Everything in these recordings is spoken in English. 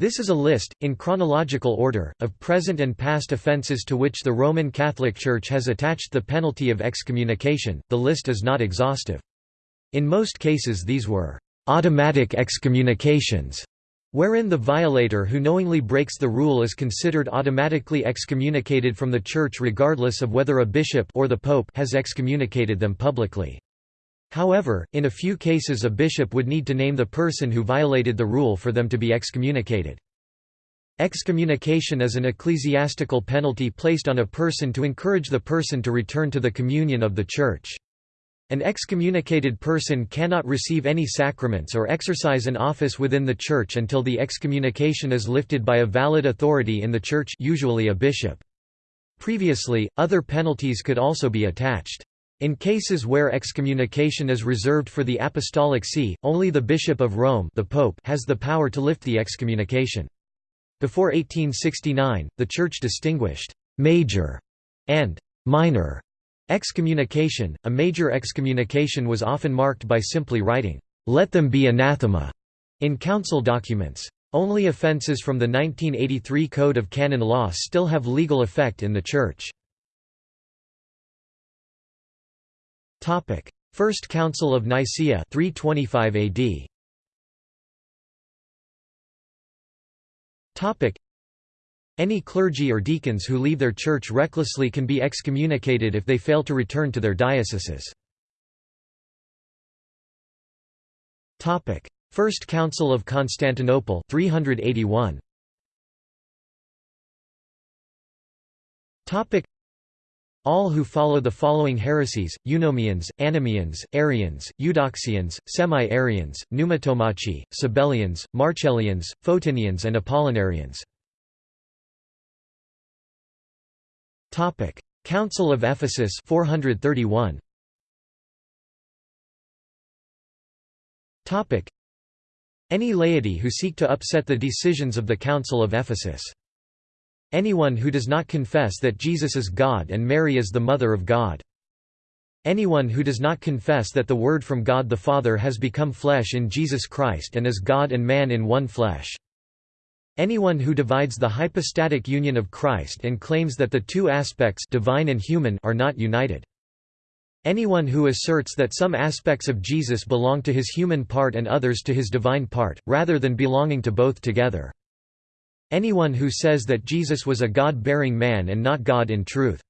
This is a list, in chronological order, of present and past offences to which the Roman Catholic Church has attached the penalty of excommunication. The list is not exhaustive. In most cases these were automatic excommunications, wherein the violator who knowingly breaks the rule is considered automatically excommunicated from the Church regardless of whether a bishop or the pope has excommunicated them publicly. However, in a few cases a bishop would need to name the person who violated the rule for them to be excommunicated. Excommunication is an ecclesiastical penalty placed on a person to encourage the person to return to the communion of the Church. An excommunicated person cannot receive any sacraments or exercise an office within the Church until the excommunication is lifted by a valid authority in the Church usually a bishop. Previously, other penalties could also be attached. In cases where excommunication is reserved for the Apostolic See, only the Bishop of Rome the Pope has the power to lift the excommunication. Before 1869, the Church distinguished «major» and «minor» excommunication. A major excommunication was often marked by simply writing «let them be anathema» in council documents. Only offences from the 1983 Code of Canon Law still have legal effect in the Church. Topic: First Council of Nicaea 325 AD. Topic: Any clergy or deacons who leave their church recklessly can be excommunicated if they fail to return to their dioceses. Topic: First Council of Constantinople 381. Topic: all who follow the following heresies, Eunomians, Anomoeans, Arians, Eudoxians, Semi-Arians, Pneumatomachi, Sabellians, Marcellians, Photinians and Apollinarians. Council of Ephesus 431. Any laity who seek to upset the decisions of the Council of Ephesus Anyone who does not confess that Jesus is God and Mary is the Mother of God. Anyone who does not confess that the Word from God the Father has become flesh in Jesus Christ and is God and man in one flesh. Anyone who divides the hypostatic union of Christ and claims that the two aspects divine and human are not united. Anyone who asserts that some aspects of Jesus belong to his human part and others to his divine part, rather than belonging to both together. Anyone who says that Jesus was a God-bearing man and not God in truth.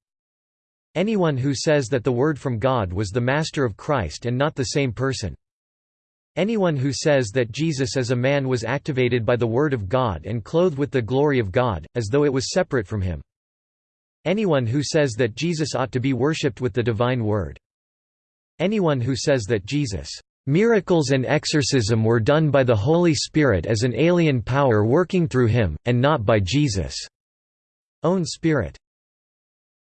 Anyone who says that the Word from God was the Master of Christ and not the same person. Anyone who says that Jesus as a man was activated by the Word of God and clothed with the glory of God, as though it was separate from him. Anyone who says that Jesus ought to be worshipped with the divine Word. Anyone who says that Jesus Miracles and exorcism were done by the Holy Spirit as an alien power working through him, and not by Jesus' own Spirit.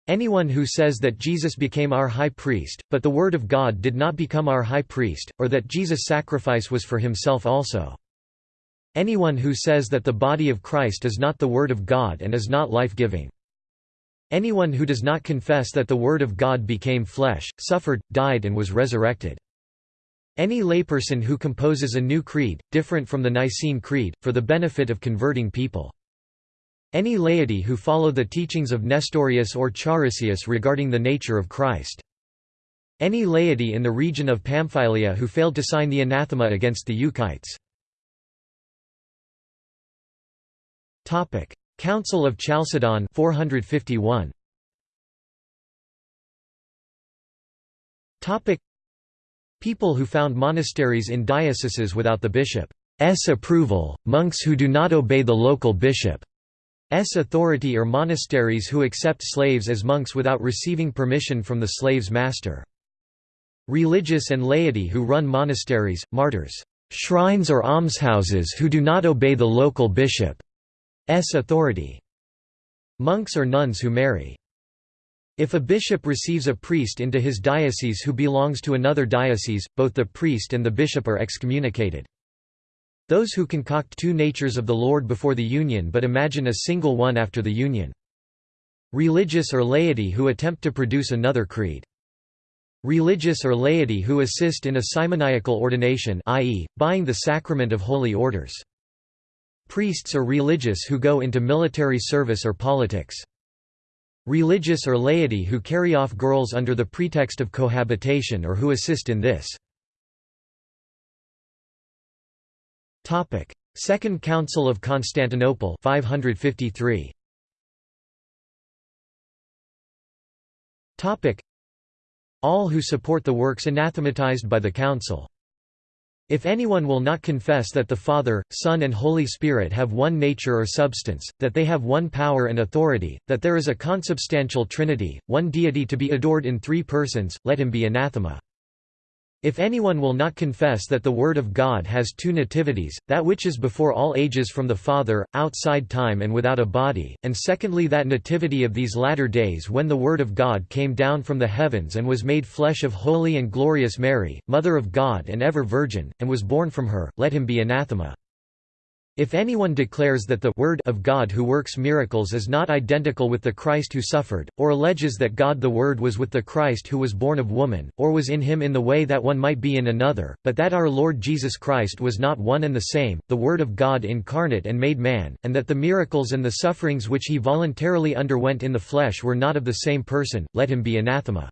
Anyone who says that Jesus became our high priest, but the Word of God did not become our high priest, or that Jesus' sacrifice was for himself also. Anyone who says that the body of Christ is not the Word of God and is not life-giving. Anyone who does not confess that the Word of God became flesh, suffered, died and was resurrected. Any layperson who composes a new creed, different from the Nicene Creed, for the benefit of converting people. Any laity who follow the teachings of Nestorius or Charisius regarding the nature of Christ. Any laity in the region of Pamphylia who failed to sign the anathema against the Euchites. Council of Chalcedon 451. People who found monasteries in dioceses without the bishop's approval, monks who do not obey the local bishop's authority or monasteries who accept slaves as monks without receiving permission from the slave's master. Religious and laity who run monasteries, martyrs, shrines or almshouses who do not obey the local bishop's authority. Monks or nuns who marry if a bishop receives a priest into his diocese who belongs to another diocese, both the priest and the bishop are excommunicated. Those who concoct two natures of the Lord before the union but imagine a single one after the union. Religious or laity who attempt to produce another creed. Religious or laity who assist in a simoniacal ordination i.e., buying the sacrament of holy orders. Priests or religious who go into military service or politics. Religious or laity who carry off girls under the pretext of cohabitation or who assist in this. Second Council of Constantinople 553. All who support the works anathematized by the Council. If anyone will not confess that the Father, Son and Holy Spirit have one nature or substance, that they have one power and authority, that there is a consubstantial Trinity, one deity to be adored in three persons, let him be anathema. If anyone will not confess that the Word of God has two nativities, that which is before all ages from the Father, outside time and without a body, and secondly that nativity of these latter days when the Word of God came down from the heavens and was made flesh of holy and glorious Mary, Mother of God and ever Virgin, and was born from her, let him be anathema. If anyone declares that the Word of God who works miracles is not identical with the Christ who suffered, or alleges that God the Word was with the Christ who was born of woman, or was in him in the way that one might be in another, but that our Lord Jesus Christ was not one and the same, the Word of God incarnate and made man, and that the miracles and the sufferings which he voluntarily underwent in the flesh were not of the same person, let him be anathema.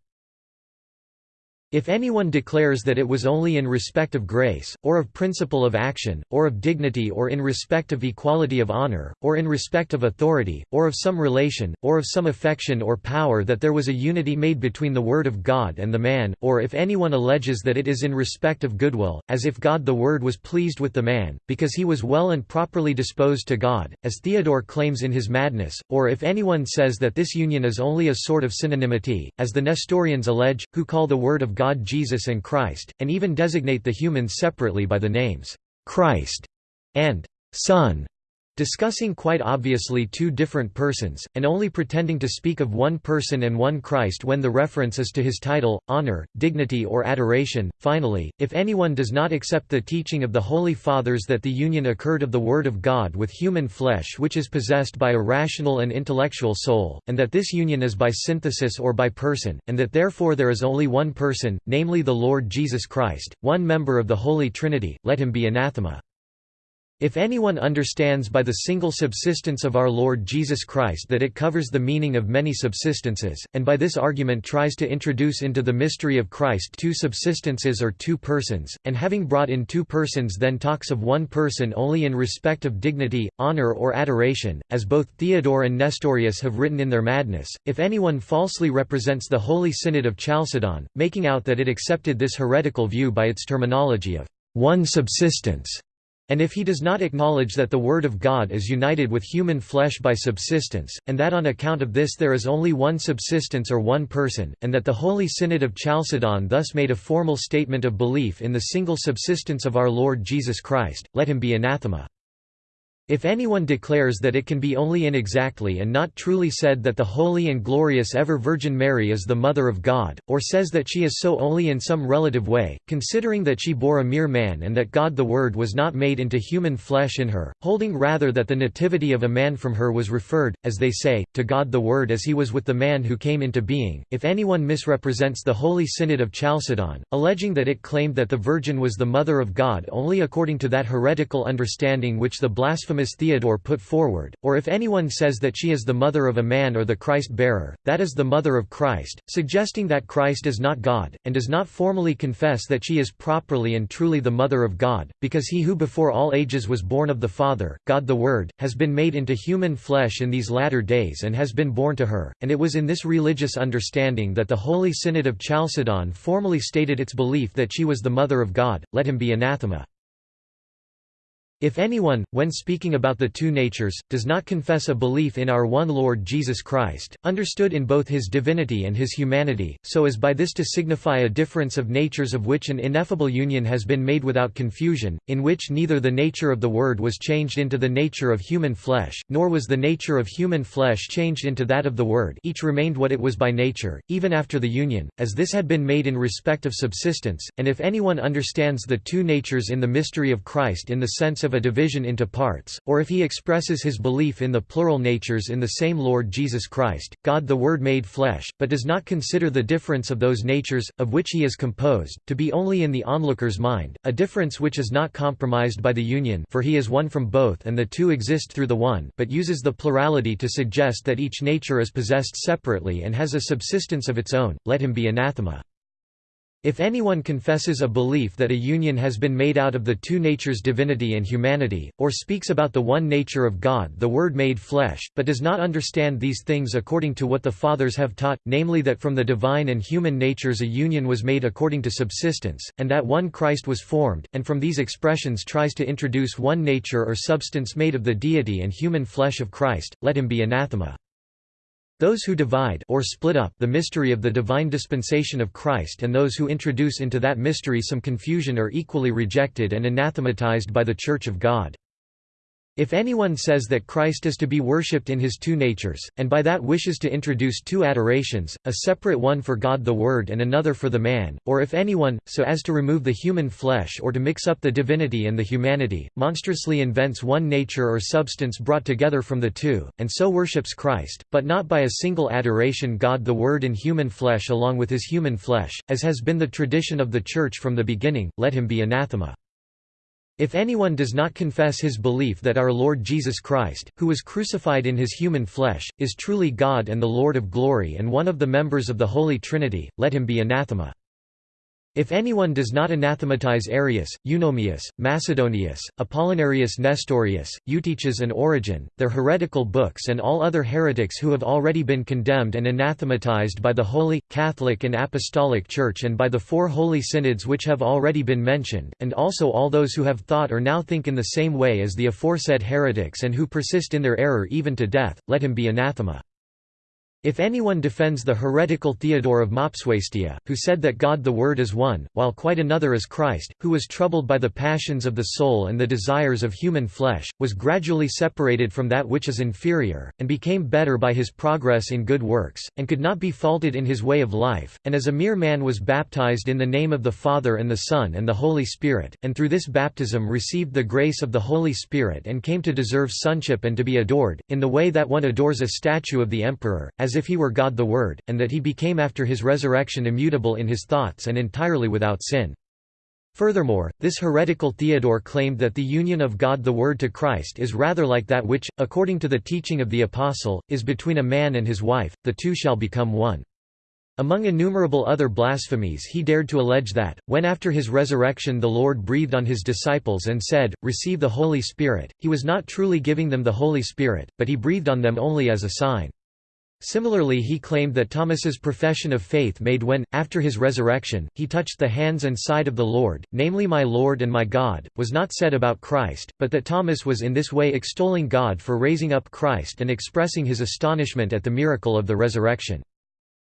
If anyone declares that it was only in respect of grace, or of principle of action, or of dignity or in respect of equality of honor, or in respect of authority, or of some relation, or of some affection or power that there was a unity made between the Word of God and the man, or if anyone alleges that it is in respect of goodwill, as if God the Word was pleased with the man, because he was well and properly disposed to God, as Theodore claims in his Madness, or if anyone says that this union is only a sort of synonymity, as the Nestorians allege, who call the Word of God Jesus and Christ, and even designate the humans separately by the names Christ and Son discussing quite obviously two different persons, and only pretending to speak of one person and one Christ when the reference is to his title, honor, dignity or adoration. Finally, if anyone does not accept the teaching of the Holy Fathers that the union occurred of the Word of God with human flesh which is possessed by a rational and intellectual soul, and that this union is by synthesis or by person, and that therefore there is only one person, namely the Lord Jesus Christ, one member of the Holy Trinity, let him be anathema. If anyone understands by the single subsistence of our Lord Jesus Christ that it covers the meaning of many subsistences, and by this argument tries to introduce into the mystery of Christ two subsistences or two persons, and having brought in two persons then talks of one person only in respect of dignity, honor or adoration, as both Theodore and Nestorius have written in their Madness, if anyone falsely represents the Holy Synod of Chalcedon, making out that it accepted this heretical view by its terminology of one subsistence and if he does not acknowledge that the Word of God is united with human flesh by subsistence, and that on account of this there is only one subsistence or one person, and that the Holy Synod of Chalcedon thus made a formal statement of belief in the single subsistence of our Lord Jesus Christ, let him be anathema. If anyone declares that it can be only inexactly and not truly said that the holy and glorious ever Virgin Mary is the Mother of God, or says that she is so only in some relative way, considering that she bore a mere man and that God the Word was not made into human flesh in her, holding rather that the nativity of a man from her was referred, as they say, to God the Word as he was with the man who came into being, if anyone misrepresents the Holy Synod of Chalcedon, alleging that it claimed that the Virgin was the Mother of God only according to that heretical understanding which the blasphemous Theodore put forward, or if anyone says that she is the mother of a man or the Christ-bearer, that is the mother of Christ, suggesting that Christ is not God, and does not formally confess that she is properly and truly the mother of God, because he who before all ages was born of the Father, God the Word, has been made into human flesh in these latter days and has been born to her, and it was in this religious understanding that the Holy Synod of Chalcedon formally stated its belief that she was the mother of God, let him be anathema. If anyone, when speaking about the two natures, does not confess a belief in our one Lord Jesus Christ, understood in both his divinity and his humanity, so as by this to signify a difference of natures of which an ineffable union has been made without confusion, in which neither the nature of the Word was changed into the nature of human flesh, nor was the nature of human flesh changed into that of the Word. Each remained what it was by nature, even after the union, as this had been made in respect of subsistence, and if anyone understands the two natures in the mystery of Christ in the sense of of a division into parts, or if he expresses his belief in the plural natures in the same Lord Jesus Christ, God the Word made flesh, but does not consider the difference of those natures, of which he is composed, to be only in the onlooker's mind, a difference which is not compromised by the union for he is one from both and the two exist through the one but uses the plurality to suggest that each nature is possessed separately and has a subsistence of its own, let him be anathema. If anyone confesses a belief that a union has been made out of the two natures divinity and humanity, or speaks about the one nature of God the Word made flesh, but does not understand these things according to what the Fathers have taught, namely that from the divine and human natures a union was made according to subsistence, and that one Christ was formed, and from these expressions tries to introduce one nature or substance made of the deity and human flesh of Christ, let him be anathema. Those who divide or split up the mystery of the divine dispensation of Christ and those who introduce into that mystery some confusion are equally rejected and anathematized by the Church of God. If anyone says that Christ is to be worshipped in his two natures, and by that wishes to introduce two adorations, a separate one for God the Word and another for the man, or if anyone, so as to remove the human flesh or to mix up the divinity and the humanity, monstrously invents one nature or substance brought together from the two, and so worships Christ, but not by a single adoration God the Word in human flesh along with his human flesh, as has been the tradition of the Church from the beginning, let him be anathema. If anyone does not confess his belief that our Lord Jesus Christ, who was crucified in his human flesh, is truly God and the Lord of glory and one of the members of the Holy Trinity, let him be anathema. If anyone does not anathematize Arius, Eunomius, Macedonius, Apollinarius Nestorius, Eutyches and Origen, their heretical books and all other heretics who have already been condemned and anathematized by the Holy, Catholic and Apostolic Church and by the four holy synods which have already been mentioned, and also all those who have thought or now think in the same way as the aforesaid heretics and who persist in their error even to death, let him be anathema. If anyone defends the heretical Theodore of Mopsuestia, who said that God the Word is one, while quite another is Christ, who was troubled by the passions of the soul and the desires of human flesh, was gradually separated from that which is inferior, and became better by his progress in good works, and could not be faulted in his way of life, and as a mere man was baptized in the name of the Father and the Son and the Holy Spirit, and through this baptism received the grace of the Holy Spirit and came to deserve sonship and to be adored, in the way that one adores a statue of the emperor, as as if he were God the Word, and that he became after his resurrection immutable in his thoughts and entirely without sin. Furthermore, this heretical Theodore claimed that the union of God the Word to Christ is rather like that which, according to the teaching of the Apostle, is between a man and his wife, the two shall become one. Among innumerable other blasphemies he dared to allege that, when after his resurrection the Lord breathed on his disciples and said, Receive the Holy Spirit, he was not truly giving them the Holy Spirit, but he breathed on them only as a sign. Similarly he claimed that Thomas's profession of faith made when, after his resurrection, he touched the hands and side of the Lord, namely my Lord and my God, was not said about Christ, but that Thomas was in this way extolling God for raising up Christ and expressing his astonishment at the miracle of the resurrection.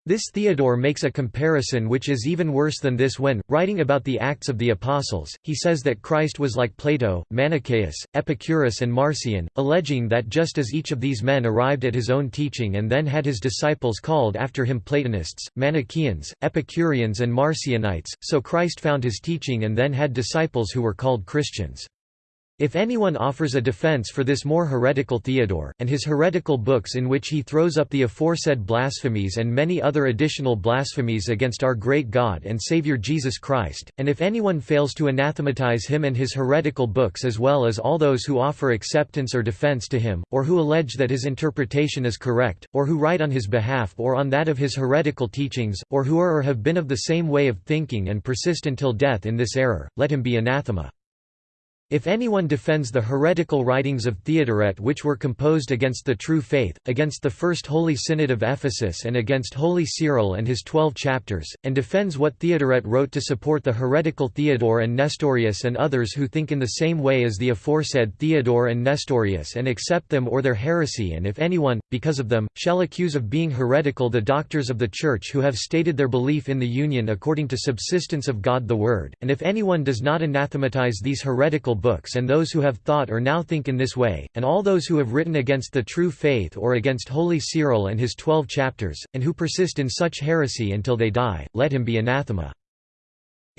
This Theodore makes a comparison which is even worse than this when, writing about the Acts of the Apostles, he says that Christ was like Plato, Manichaeus, Epicurus and Marcion, alleging that just as each of these men arrived at his own teaching and then had his disciples called after him Platonists, Manichaeans, Epicureans and Marcionites, so Christ found his teaching and then had disciples who were called Christians. If anyone offers a defense for this more heretical Theodore, and his heretical books in which he throws up the aforesaid blasphemies and many other additional blasphemies against our great God and Saviour Jesus Christ, and if anyone fails to anathematize him and his heretical books as well as all those who offer acceptance or defense to him, or who allege that his interpretation is correct, or who write on his behalf or on that of his heretical teachings, or who are or have been of the same way of thinking and persist until death in this error, let him be anathema. If anyone defends the heretical writings of Theodoret which were composed against the true faith, against the First Holy Synod of Ephesus and against Holy Cyril and his twelve chapters, and defends what Theodoret wrote to support the heretical Theodore and Nestorius and others who think in the same way as the aforesaid Theodore and Nestorius and accept them or their heresy and if anyone, because of them, shall accuse of being heretical the doctors of the Church who have stated their belief in the union according to subsistence of God the Word, and if anyone does not anathematize these heretical books and those who have thought or now think in this way, and all those who have written against the true faith or against Holy Cyril and his twelve chapters, and who persist in such heresy until they die, let him be anathema.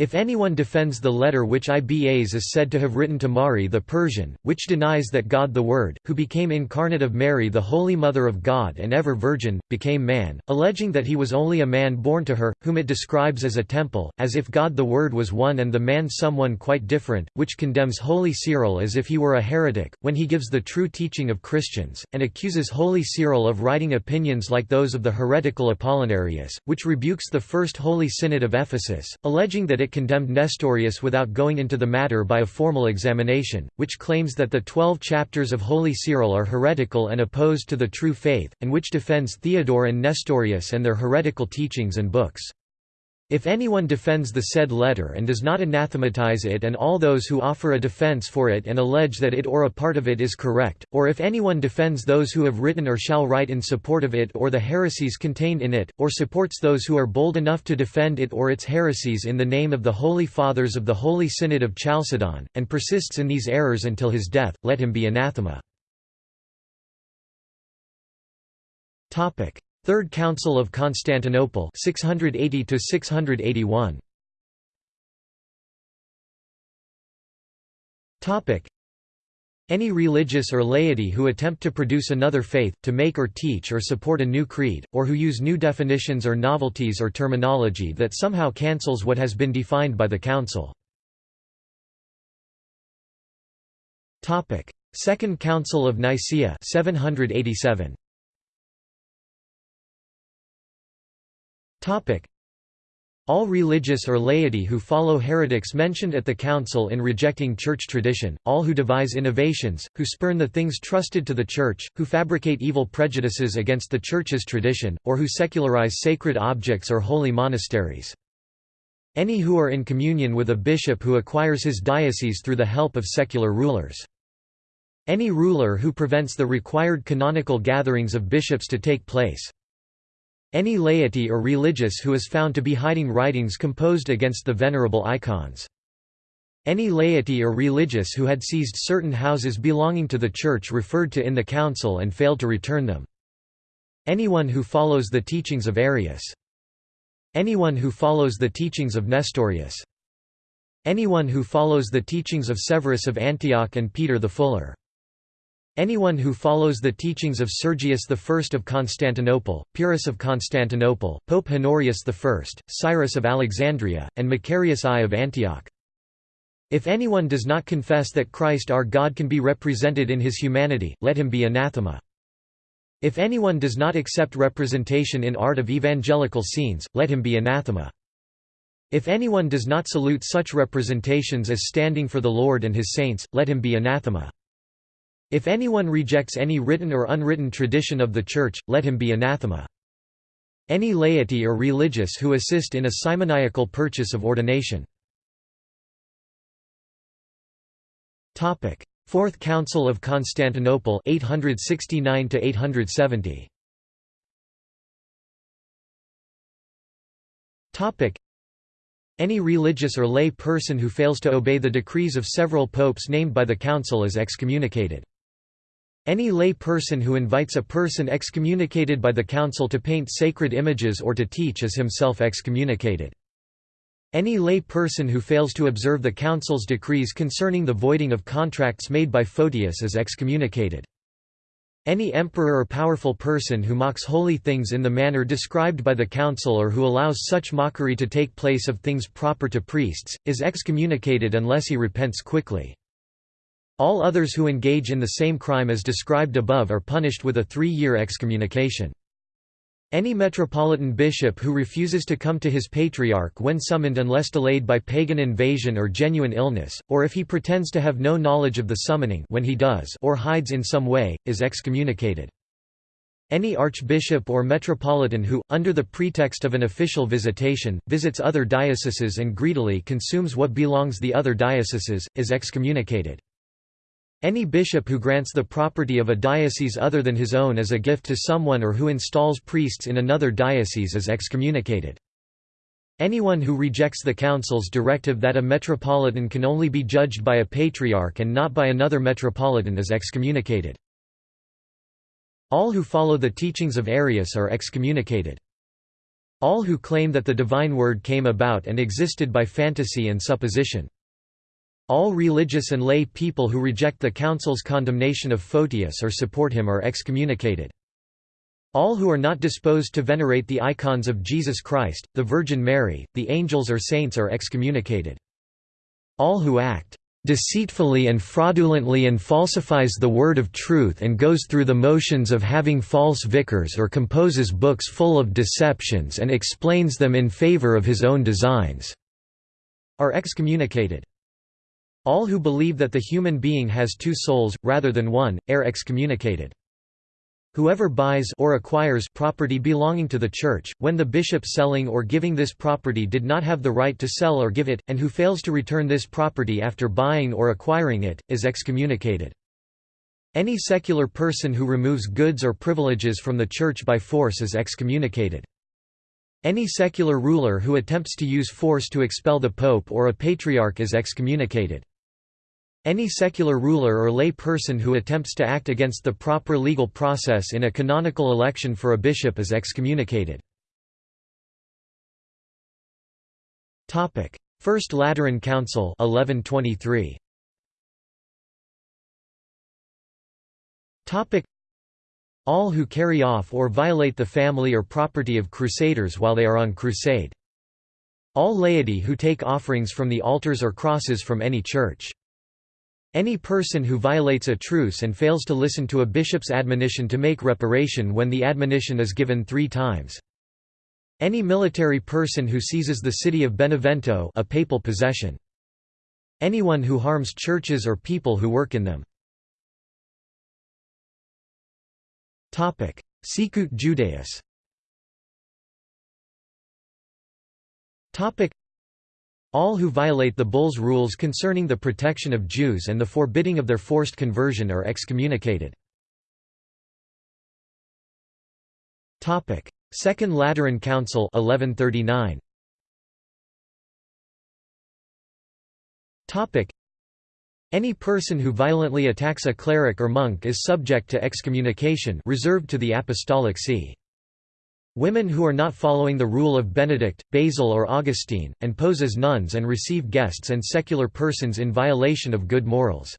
If anyone defends the letter which Ibas is said to have written to Mari the Persian, which denies that God the Word, who became incarnate of Mary the Holy Mother of God and ever Virgin, became man, alleging that he was only a man born to her, whom it describes as a temple, as if God the Word was one and the man someone quite different, which condemns Holy Cyril as if he were a heretic, when he gives the true teaching of Christians, and accuses Holy Cyril of writing opinions like those of the heretical Apollinarius, which rebukes the First Holy Synod of Ephesus, alleging that it condemned Nestorius without going into the matter by a formal examination, which claims that the twelve chapters of Holy Cyril are heretical and opposed to the true faith, and which defends Theodore and Nestorius and their heretical teachings and books. If anyone defends the said letter and does not anathematize it and all those who offer a defense for it and allege that it or a part of it is correct, or if anyone defends those who have written or shall write in support of it or the heresies contained in it, or supports those who are bold enough to defend it or its heresies in the name of the Holy Fathers of the Holy Synod of Chalcedon, and persists in these errors until his death, let him be anathema. Third Council of Constantinople 680 to 681 Topic any religious or laity who attempt to produce another faith, to make or teach or support a new creed, or who use new definitions or novelties or terminology that somehow cancels what has been defined by the Council. Second Council of Nicaea 787. All religious or laity who follow heretics mentioned at the Council in rejecting church tradition, all who devise innovations, who spurn the things trusted to the Church, who fabricate evil prejudices against the Church's tradition, or who secularize sacred objects or holy monasteries. Any who are in communion with a bishop who acquires his diocese through the help of secular rulers. Any ruler who prevents the required canonical gatherings of bishops to take place. Any laity or religious who is found to be hiding writings composed against the venerable icons. Any laity or religious who had seized certain houses belonging to the Church referred to in the Council and failed to return them. Anyone who follows the teachings of Arius. Anyone who follows the teachings of Nestorius. Anyone who follows the teachings of Severus of Antioch and Peter the Fuller. Anyone who follows the teachings of Sergius I of Constantinople, Pyrrhus of Constantinople, Pope Honorius I, Cyrus of Alexandria, and Macarius I of Antioch. If anyone does not confess that Christ our God can be represented in his humanity, let him be anathema. If anyone does not accept representation in art of evangelical scenes, let him be anathema. If anyone does not salute such representations as standing for the Lord and his saints, let him be anathema. If anyone rejects any written or unwritten tradition of the Church, let him be anathema. Any laity or religious who assist in a simoniacal purchase of ordination. Fourth Council of Constantinople 869 870. Any religious or lay person who fails to obey the decrees of several popes named by the Council is excommunicated. Any lay person who invites a person excommunicated by the council to paint sacred images or to teach is himself excommunicated. Any lay person who fails to observe the council's decrees concerning the voiding of contracts made by Photius is excommunicated. Any emperor or powerful person who mocks holy things in the manner described by the council or who allows such mockery to take place of things proper to priests, is excommunicated unless he repents quickly. All others who engage in the same crime as described above are punished with a three-year excommunication. Any metropolitan bishop who refuses to come to his patriarch when summoned unless delayed by pagan invasion or genuine illness, or if he pretends to have no knowledge of the summoning when he does or hides in some way, is excommunicated. Any archbishop or metropolitan who, under the pretext of an official visitation, visits other dioceses and greedily consumes what belongs the other dioceses, is excommunicated. Any bishop who grants the property of a diocese other than his own as a gift to someone or who installs priests in another diocese is excommunicated. Anyone who rejects the council's directive that a metropolitan can only be judged by a patriarch and not by another metropolitan is excommunicated. All who follow the teachings of Arius are excommunicated. All who claim that the divine word came about and existed by fantasy and supposition. All religious and lay people who reject the Council's condemnation of Photius or support him are excommunicated. All who are not disposed to venerate the icons of Jesus Christ, the Virgin Mary, the angels or saints are excommunicated. All who act deceitfully and fraudulently and falsifies the word of truth and goes through the motions of having false vicars or composes books full of deceptions and explains them in favor of his own designs," are excommunicated. All who believe that the human being has two souls, rather than one, are excommunicated. Whoever buys or acquires property belonging to the Church, when the bishop selling or giving this property did not have the right to sell or give it, and who fails to return this property after buying or acquiring it, is excommunicated. Any secular person who removes goods or privileges from the Church by force is excommunicated. Any secular ruler who attempts to use force to expel the pope or a patriarch is excommunicated. Any secular ruler or lay person who attempts to act against the proper legal process in a canonical election for a bishop is excommunicated. First Lateran Council 1123. All who carry off or violate the family or property of crusaders while they are on crusade. All laity who take offerings from the altars or crosses from any church. Any person who violates a truce and fails to listen to a bishop's admonition to make reparation when the admonition is given three times. Any military person who seizes the city of Benevento a papal possession. Anyone who harms churches or people who work in them. Sicut Judaeis all who violate the bull's rules concerning the protection of Jews and the forbidding of their forced conversion are excommunicated. Second Lateran Council 1139. Any person who violently attacks a cleric or monk is subject to excommunication reserved to the Apostolic See. Women who are not following the rule of Benedict, Basil or Augustine, and pose as nuns and receive guests and secular persons in violation of good morals.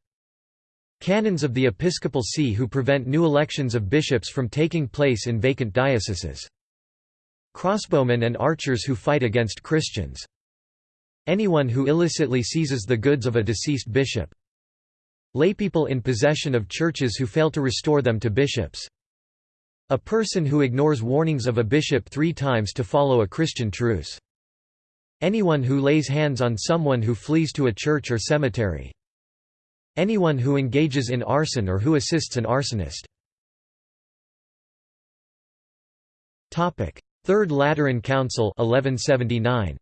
Canons of the Episcopal See who prevent new elections of bishops from taking place in vacant dioceses. Crossbowmen and archers who fight against Christians. Anyone who illicitly seizes the goods of a deceased bishop. Laypeople in possession of churches who fail to restore them to bishops. A person who ignores warnings of a bishop three times to follow a Christian truce. Anyone who lays hands on someone who flees to a church or cemetery. Anyone who engages in arson or who assists an arsonist. Third Lateran Council 1179.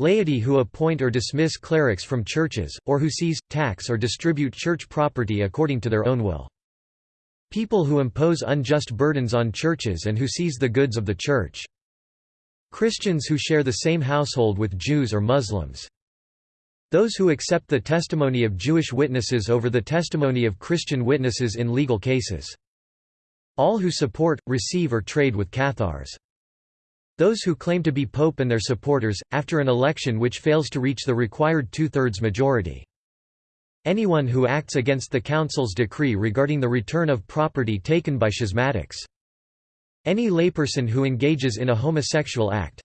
Laity who appoint or dismiss clerics from churches, or who seize, tax or distribute church property according to their own will. People who impose unjust burdens on churches and who seize the goods of the church. Christians who share the same household with Jews or Muslims. Those who accept the testimony of Jewish witnesses over the testimony of Christian witnesses in legal cases. All who support, receive or trade with Cathars. Those who claim to be pope and their supporters, after an election which fails to reach the required two-thirds majority. Anyone who acts against the Council's decree regarding the return of property taken by schismatics. Any layperson who engages in a homosexual act.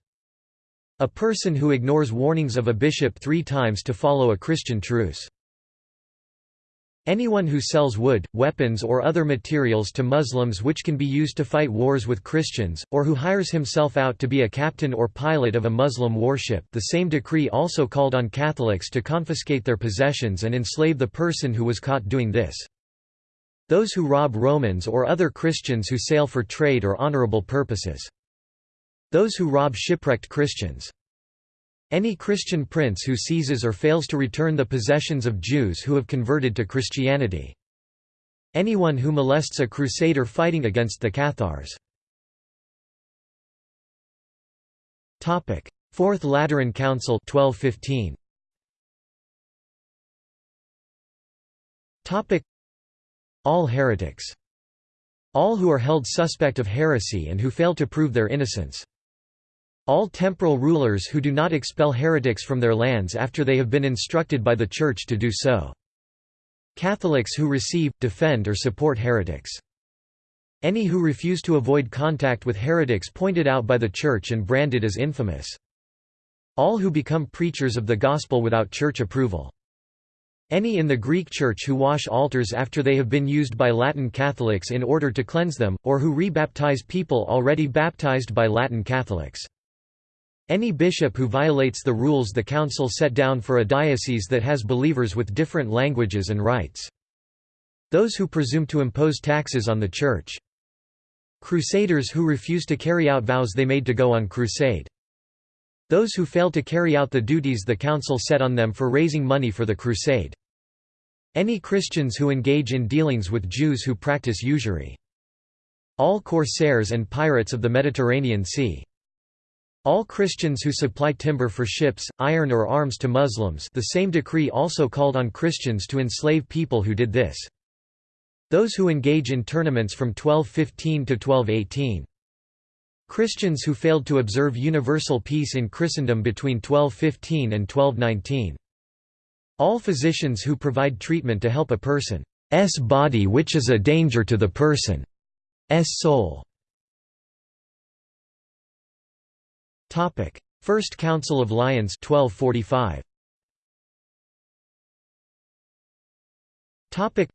A person who ignores warnings of a bishop three times to follow a Christian truce. Anyone who sells wood, weapons or other materials to Muslims which can be used to fight wars with Christians, or who hires himself out to be a captain or pilot of a Muslim warship the same decree also called on Catholics to confiscate their possessions and enslave the person who was caught doing this. Those who rob Romans or other Christians who sail for trade or honorable purposes. Those who rob shipwrecked Christians. Any Christian prince who seizes or fails to return the possessions of Jews who have converted to Christianity. Anyone who molests a crusader fighting against the Cathars. Topic: Fourth Lateran Council 1215. Topic: All heretics All who are held suspect of heresy and who fail to prove their innocence. All temporal rulers who do not expel heretics from their lands after they have been instructed by the Church to do so. Catholics who receive, defend or support heretics. Any who refuse to avoid contact with heretics pointed out by the Church and branded as infamous. All who become preachers of the gospel without church approval. Any in the Greek Church who wash altars after they have been used by Latin Catholics in order to cleanse them, or who rebaptize people already baptized by Latin Catholics. Any bishop who violates the rules the Council set down for a diocese that has believers with different languages and rites. Those who presume to impose taxes on the Church. Crusaders who refuse to carry out vows they made to go on crusade. Those who fail to carry out the duties the Council set on them for raising money for the crusade. Any Christians who engage in dealings with Jews who practice usury. All corsairs and pirates of the Mediterranean Sea. All Christians who supply timber for ships, iron or arms to Muslims the same decree also called on Christians to enslave people who did this. Those who engage in tournaments from 1215 to 1218. Christians who failed to observe universal peace in Christendom between 1215 and 1219. All physicians who provide treatment to help a person's body which is a danger to the person's soul. First Council of Lyons 1245. Topic: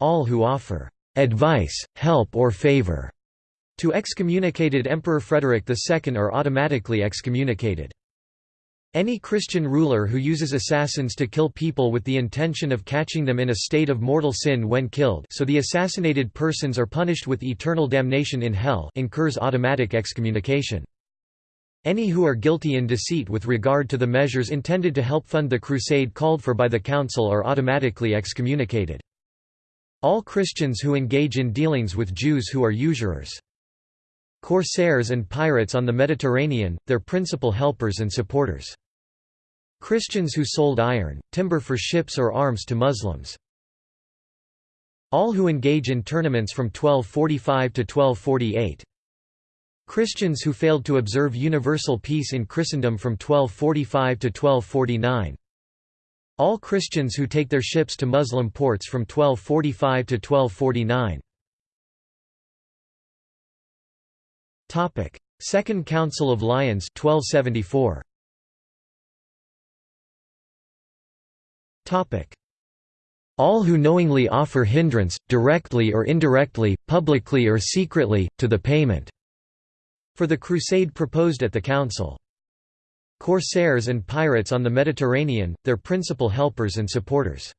All who offer advice, help or favor to excommunicated Emperor Frederick II are automatically excommunicated. Any Christian ruler who uses assassins to kill people with the intention of catching them in a state of mortal sin when killed so the assassinated persons are punished with eternal damnation in hell incurs automatic excommunication. Any who are guilty in deceit with regard to the measures intended to help fund the crusade called for by the Council are automatically excommunicated. All Christians who engage in dealings with Jews who are usurers. Corsairs and pirates on the Mediterranean, their principal helpers and supporters. Christians who sold iron, timber for ships or arms to Muslims. All who engage in tournaments from 1245 to 1248. Christians who failed to observe universal peace in Christendom from 1245 to 1249. All Christians who take their ships to Muslim ports from 1245 to 1249. Topic: Second Council of Lyons 1274. Topic: All who knowingly offer hindrance, directly or indirectly, publicly or secretly, to the payment for the crusade proposed at the council. Corsairs and pirates on the Mediterranean, their principal helpers and supporters.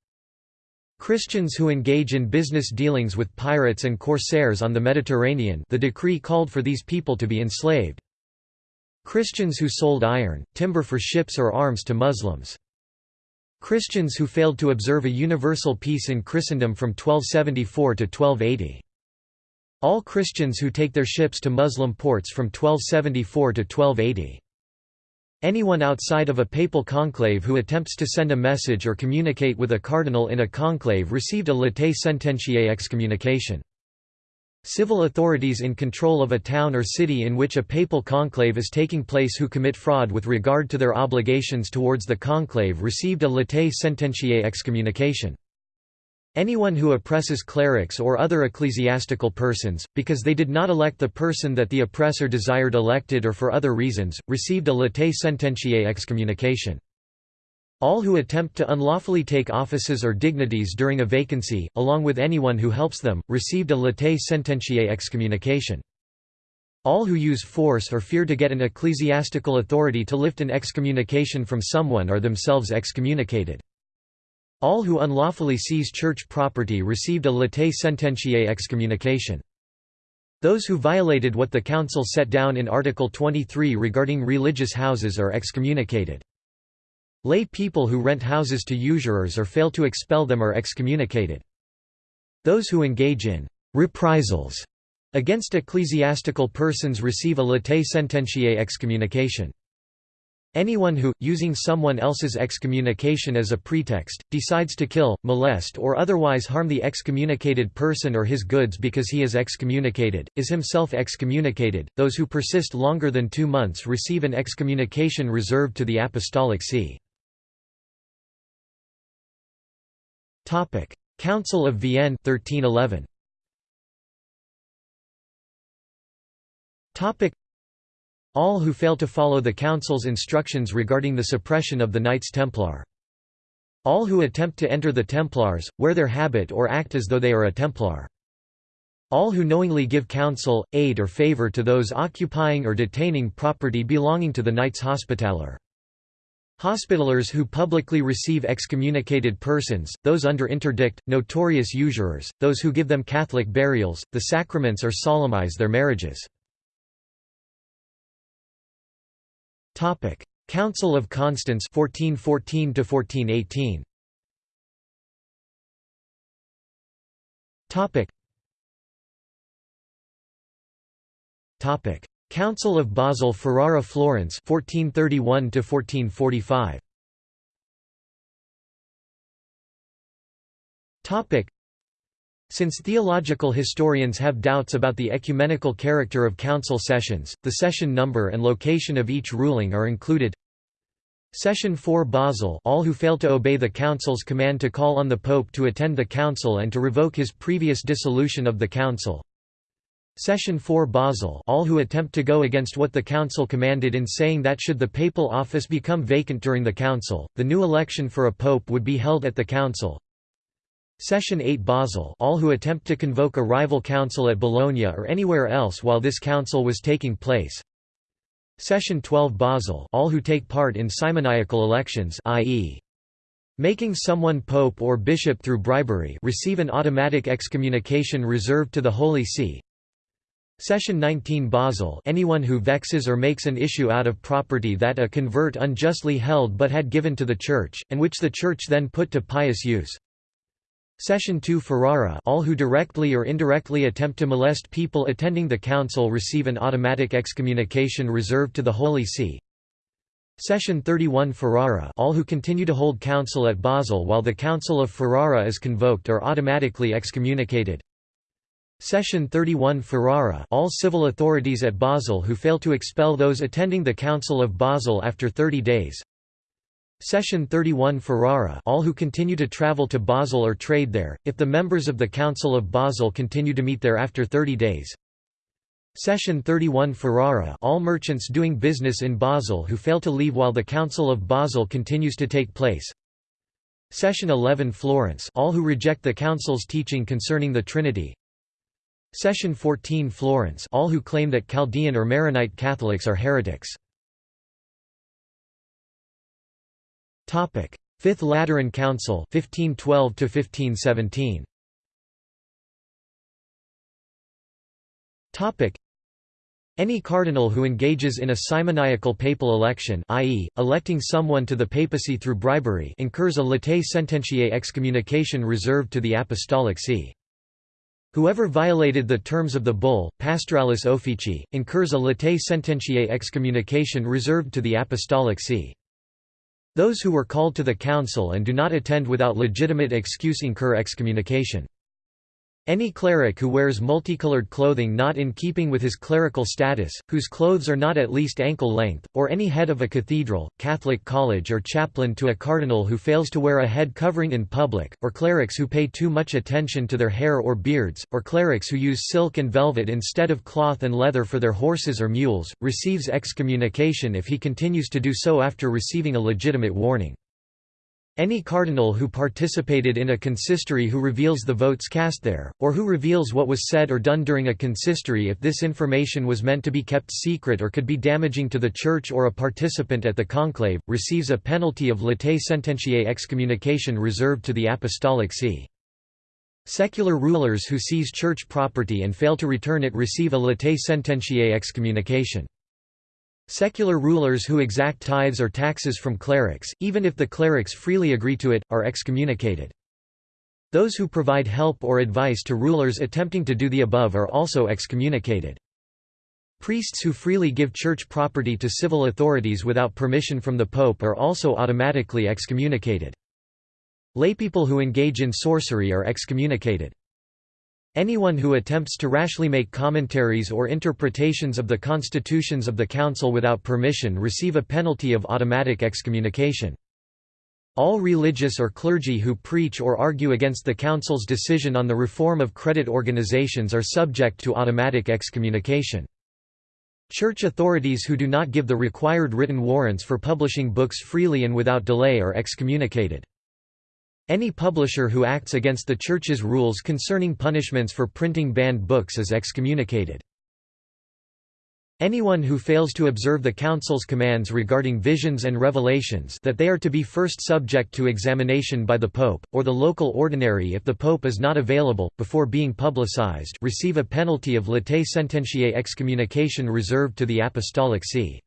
Christians who engage in business dealings with pirates and corsairs on the Mediterranean the decree called for these people to be enslaved. Christians who sold iron, timber for ships or arms to Muslims. Christians who failed to observe a universal peace in Christendom from 1274 to 1280. All Christians who take their ships to Muslim ports from 1274 to 1280. Anyone outside of a papal conclave who attempts to send a message or communicate with a cardinal in a conclave received a latae sententiae excommunication. Civil authorities in control of a town or city in which a papal conclave is taking place who commit fraud with regard to their obligations towards the conclave received a latae sententiae excommunication. Anyone who oppresses clerics or other ecclesiastical persons, because they did not elect the person that the oppressor desired elected or for other reasons, received a latae sententiae excommunication. All who attempt to unlawfully take offices or dignities during a vacancy, along with anyone who helps them, received a latae sententiae excommunication. All who use force or fear to get an ecclesiastical authority to lift an excommunication from someone are themselves excommunicated. All who unlawfully seize church property received a latae sententiae excommunication. Those who violated what the Council set down in Article 23 regarding religious houses are excommunicated. Lay people who rent houses to usurers or fail to expel them are excommunicated. Those who engage in reprisals against ecclesiastical persons receive a latae sententiae excommunication. Anyone who, using someone else's excommunication as a pretext, decides to kill, molest or otherwise harm the excommunicated person or his goods because he is excommunicated, is himself excommunicated. Those who persist longer than two months receive an excommunication reserved to the Apostolic See. Council of Vienne 1311. All who fail to follow the Council's instructions regarding the suppression of the Knights Templar. All who attempt to enter the Templars, wear their habit or act as though they are a Templar. All who knowingly give counsel, aid or favor to those occupying or detaining property belonging to the Knights Hospitaller. Hospitallers who publicly receive excommunicated persons, those under interdict, notorious usurers, those who give them Catholic burials, the sacraments or solemnize their marriages. Topic: Council of Constance 1414 to 1418. Topic. Topic: Council of Basel Ferrara Florence 1431 to 1445. Topic: since theological historians have doubts about the ecumenical character of council sessions, the session number and location of each ruling are included. Session 4 Basel all who fail to obey the council's command to call on the pope to attend the council and to revoke his previous dissolution of the council. Session 4 Basel all who attempt to go against what the council commanded in saying that should the papal office become vacant during the council, the new election for a pope would be held at the council. Session 8 Basel all who attempt to convoke a rival council at Bologna or anywhere else while this council was taking place. Session 12 Basel all who take part in simoniacal elections i.e. making someone pope or bishop through bribery receive an automatic excommunication reserved to the Holy See. Session 19 Basel anyone who vexes or makes an issue out of property that a convert unjustly held but had given to the Church, and which the Church then put to pious use. Session 2 Ferrara all who directly or indirectly attempt to molest people attending the council receive an automatic excommunication reserved to the Holy See. Session 31 Ferrara all who continue to hold council at Basel while the Council of Ferrara is convoked are automatically excommunicated. Session 31 Ferrara all civil authorities at Basel who fail to expel those attending the Council of Basel after 30 days, Session 31 Ferrara all who continue to travel to Basel or trade there, if the members of the Council of Basel continue to meet there after 30 days. Session 31 Ferrara all merchants doing business in Basel who fail to leave while the Council of Basel continues to take place. Session 11 Florence all who reject the Council's teaching concerning the Trinity. Session 14 Florence all who claim that Chaldean or Maronite Catholics are heretics. Topic: Fifth Lateran Council 1512 to 1517. Topic: any cardinal who engages in a simoniacal papal election i.e., electing someone to the papacy through bribery incurs a latae sententiae excommunication reserved to the Apostolic See. Whoever violated the terms of the bull, Pastoralis Officii, incurs a latae sententiae excommunication reserved to the Apostolic See. Those who were called to the council and do not attend without legitimate excuse incur excommunication. Any cleric who wears multicolored clothing not in keeping with his clerical status, whose clothes are not at least ankle length, or any head of a cathedral, Catholic college or chaplain to a cardinal who fails to wear a head covering in public, or clerics who pay too much attention to their hair or beards, or clerics who use silk and velvet instead of cloth and leather for their horses or mules, receives excommunication if he continues to do so after receiving a legitimate warning. Any cardinal who participated in a consistory who reveals the votes cast there, or who reveals what was said or done during a consistory if this information was meant to be kept secret or could be damaging to the Church or a participant at the conclave, receives a penalty of latae sententiae excommunication reserved to the Apostolic See. Secular rulers who seize church property and fail to return it receive a latae sententiae excommunication. Secular rulers who exact tithes or taxes from clerics, even if the clerics freely agree to it, are excommunicated. Those who provide help or advice to rulers attempting to do the above are also excommunicated. Priests who freely give church property to civil authorities without permission from the Pope are also automatically excommunicated. Laypeople who engage in sorcery are excommunicated. Anyone who attempts to rashly make commentaries or interpretations of the constitutions of the Council without permission receive a penalty of automatic excommunication. All religious or clergy who preach or argue against the Council's decision on the reform of credit organizations are subject to automatic excommunication. Church authorities who do not give the required written warrants for publishing books freely and without delay are excommunicated. Any publisher who acts against the Church's rules concerning punishments for printing banned books is excommunicated. Anyone who fails to observe the Council's commands regarding visions and revelations that they are to be first subject to examination by the Pope, or the local ordinary if the Pope is not available, before being publicized receive a penalty of latae sententiae excommunication reserved to the Apostolic See.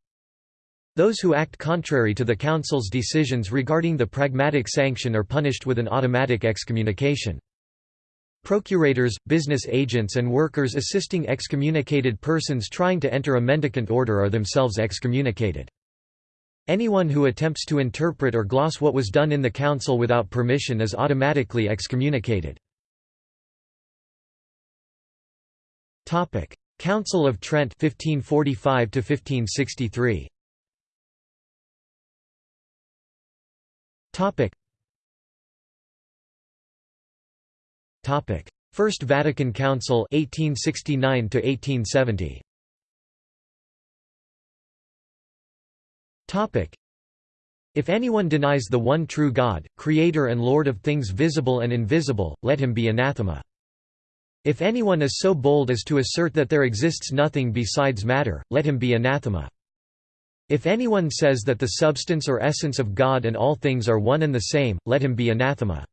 Those who act contrary to the Council's decisions regarding the pragmatic sanction are punished with an automatic excommunication. Procurators, business agents and workers assisting excommunicated persons trying to enter a mendicant order are themselves excommunicated. Anyone who attempts to interpret or gloss what was done in the council without permission is automatically excommunicated. Council of Trent 1545 1563 Topic: Topic. First Vatican Council 1869 to 1870. Topic: If anyone denies the one true God, creator and lord of things visible and invisible, let him be anathema. If anyone is so bold as to assert that there exists nothing besides matter, let him be anathema. If anyone says that the substance or essence of God and all things are one and the same, let him be anathema.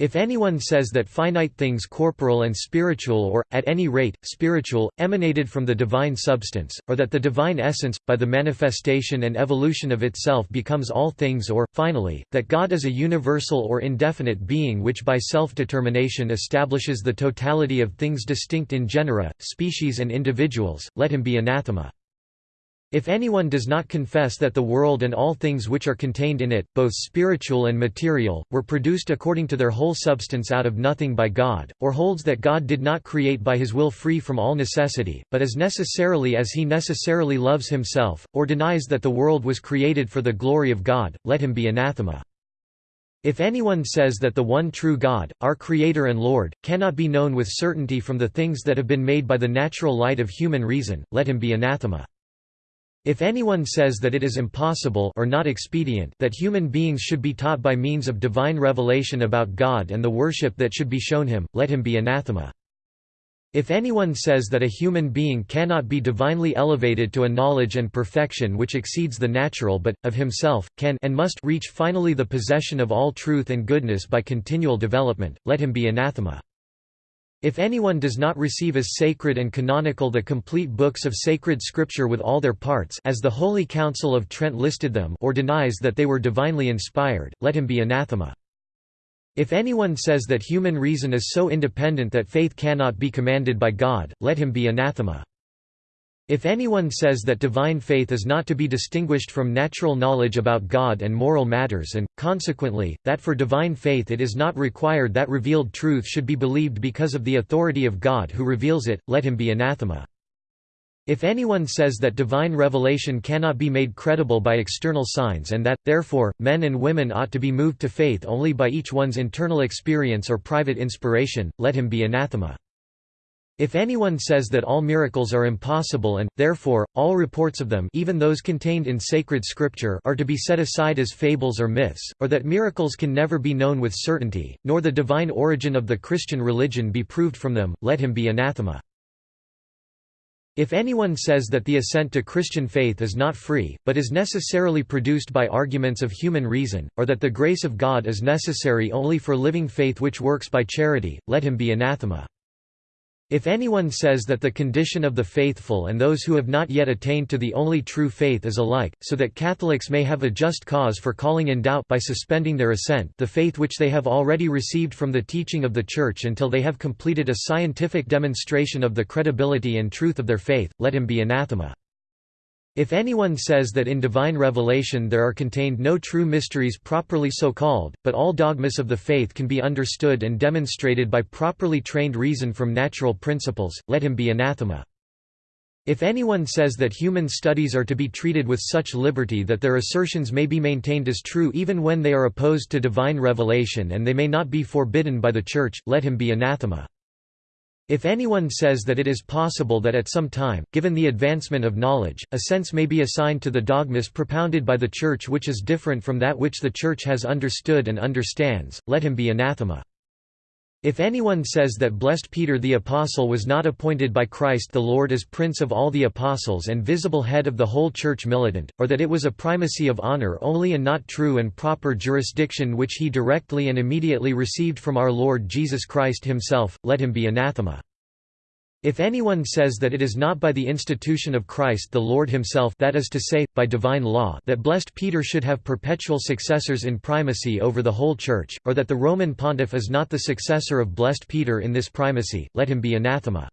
If anyone says that finite things corporal and spiritual or, at any rate, spiritual, emanated from the divine substance, or that the divine essence, by the manifestation and evolution of itself becomes all things or, finally, that God is a universal or indefinite being which by self-determination establishes the totality of things distinct in genera, species and individuals, let him be anathema. If anyone does not confess that the world and all things which are contained in it, both spiritual and material, were produced according to their whole substance out of nothing by God, or holds that God did not create by his will free from all necessity, but as necessarily as he necessarily loves himself, or denies that the world was created for the glory of God, let him be anathema. If anyone says that the one true God, our Creator and Lord, cannot be known with certainty from the things that have been made by the natural light of human reason, let him be anathema. If anyone says that it is impossible or not expedient that human beings should be taught by means of divine revelation about God and the worship that should be shown him, let him be anathema. If anyone says that a human being cannot be divinely elevated to a knowledge and perfection which exceeds the natural but, of himself, can and must reach finally the possession of all truth and goodness by continual development, let him be anathema. If anyone does not receive as sacred and canonical the complete books of sacred scripture with all their parts as the Holy Council of Trent listed them or denies that they were divinely inspired, let him be anathema. If anyone says that human reason is so independent that faith cannot be commanded by God, let him be anathema. If anyone says that divine faith is not to be distinguished from natural knowledge about God and moral matters and, consequently, that for divine faith it is not required that revealed truth should be believed because of the authority of God who reveals it, let him be anathema. If anyone says that divine revelation cannot be made credible by external signs and that, therefore, men and women ought to be moved to faith only by each one's internal experience or private inspiration, let him be anathema. If anyone says that all miracles are impossible and, therefore, all reports of them even those contained in sacred scripture are to be set aside as fables or myths, or that miracles can never be known with certainty, nor the divine origin of the Christian religion be proved from them, let him be anathema. If anyone says that the assent to Christian faith is not free, but is necessarily produced by arguments of human reason, or that the grace of God is necessary only for living faith which works by charity, let him be anathema. If anyone says that the condition of the faithful and those who have not yet attained to the only true faith is alike, so that Catholics may have a just cause for calling in doubt by suspending their assent the faith which they have already received from the teaching of the Church until they have completed a scientific demonstration of the credibility and truth of their faith, let him be anathema. If anyone says that in divine revelation there are contained no true mysteries properly so called, but all dogmas of the faith can be understood and demonstrated by properly trained reason from natural principles, let him be anathema. If anyone says that human studies are to be treated with such liberty that their assertions may be maintained as true even when they are opposed to divine revelation and they may not be forbidden by the Church, let him be anathema. If anyone says that it is possible that at some time, given the advancement of knowledge, a sense may be assigned to the dogmas propounded by the Church which is different from that which the Church has understood and understands, let him be anathema. If anyone says that blessed Peter the Apostle was not appointed by Christ the Lord as Prince of all the Apostles and visible head of the whole Church militant, or that it was a primacy of honor only and not true and proper jurisdiction which he directly and immediately received from our Lord Jesus Christ himself, let him be anathema. If anyone says that it is not by the institution of Christ the Lord himself that is to say, by divine law that blessed Peter should have perpetual successors in primacy over the whole Church, or that the Roman pontiff is not the successor of blessed Peter in this primacy, let him be anathema.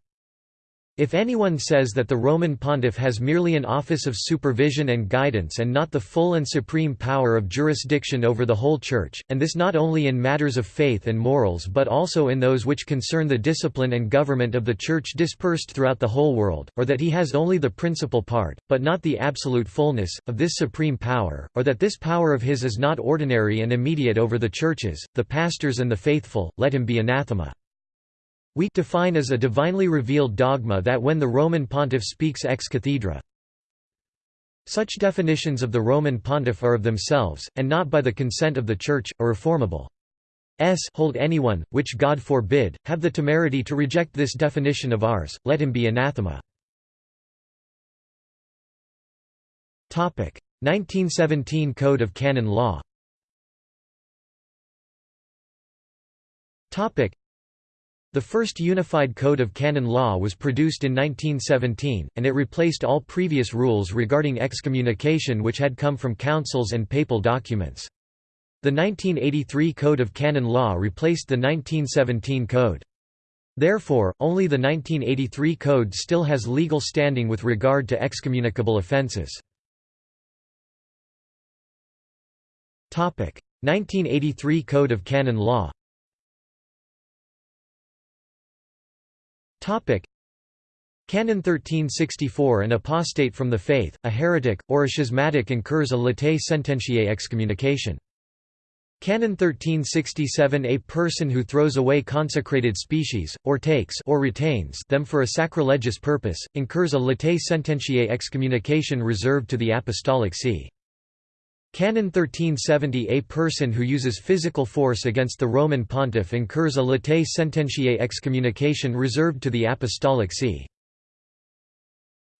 If anyone says that the Roman pontiff has merely an office of supervision and guidance and not the full and supreme power of jurisdiction over the whole Church, and this not only in matters of faith and morals but also in those which concern the discipline and government of the Church dispersed throughout the whole world, or that he has only the principal part, but not the absolute fullness, of this supreme power, or that this power of his is not ordinary and immediate over the churches, the pastors and the faithful, let him be anathema. We define as a divinely revealed dogma that when the Roman pontiff speaks ex cathedra. Such definitions of the Roman pontiff are of themselves, and not by the consent of the Church, a reformable s hold anyone, which God forbid, have the temerity to reject this definition of ours, let him be anathema. 1917 Code of Canon Law the first unified code of canon law was produced in 1917, and it replaced all previous rules regarding excommunication which had come from councils and papal documents. The 1983 Code of Canon Law replaced the 1917 Code. Therefore, only the 1983 Code still has legal standing with regard to excommunicable offences. 1983 Code of Canon Law Canon 1364 An apostate from the faith, a heretic, or a schismatic incurs a latae sententiae excommunication. Canon 1367 A person who throws away consecrated species, or takes or retains them for a sacrilegious purpose, incurs a latae sententiae excommunication reserved to the Apostolic See. Canon 1370 A person who uses physical force against the Roman pontiff incurs a latae sententiae excommunication reserved to the Apostolic See.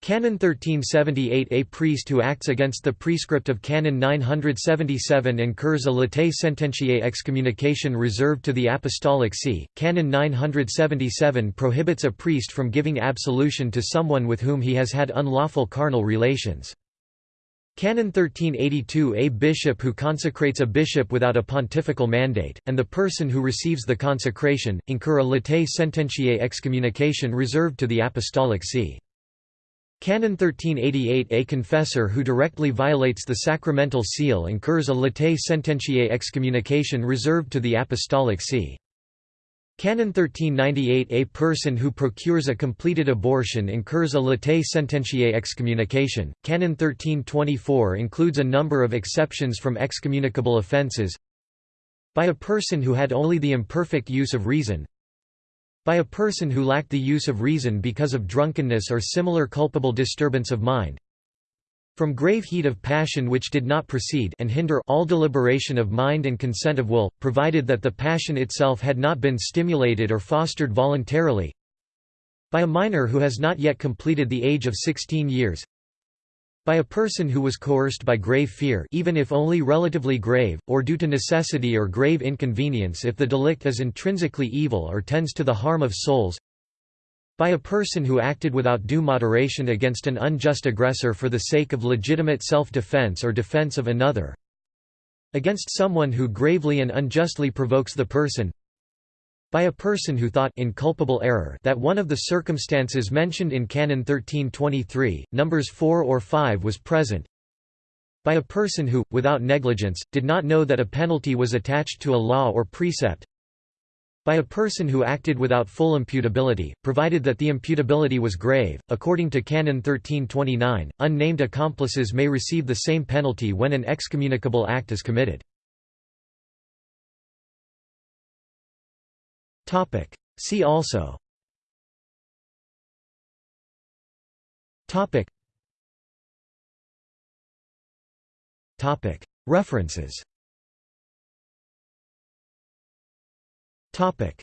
Canon 1378 A priest who acts against the prescript of Canon 977 incurs a latae sententiae excommunication reserved to the Apostolic See. Canon 977 prohibits a priest from giving absolution to someone with whom he has had unlawful carnal relations. Canon 1382 A bishop who consecrates a bishop without a pontifical mandate, and the person who receives the consecration, incur a latae sententiae excommunication reserved to the Apostolic See. Canon 1388 A confessor who directly violates the sacramental seal incurs a latae sententiae excommunication reserved to the Apostolic See. Canon 1398 A person who procures a completed abortion incurs a latae sententiae excommunication. Canon 1324 includes a number of exceptions from excommunicable offences by a person who had only the imperfect use of reason by a person who lacked the use of reason because of drunkenness or similar culpable disturbance of mind from grave heat of passion which did not proceed and hinder all deliberation of mind and consent of will, provided that the passion itself had not been stimulated or fostered voluntarily by a minor who has not yet completed the age of 16 years by a person who was coerced by grave fear even if only relatively grave, or due to necessity or grave inconvenience if the delict is intrinsically evil or tends to the harm of souls by a person who acted without due moderation against an unjust aggressor for the sake of legitimate self-defense or defense of another. Against someone who gravely and unjustly provokes the person. By a person who thought in culpable error that one of the circumstances mentioned in Canon 1323, numbers 4 or 5 was present. By a person who, without negligence, did not know that a penalty was attached to a law or precept by a person who acted without full imputability, provided that the imputability was grave. According to Canon 1329, unnamed accomplices may receive the same penalty when an excommunicable act is committed. Topic. See also. Topic. Topic. References. Topic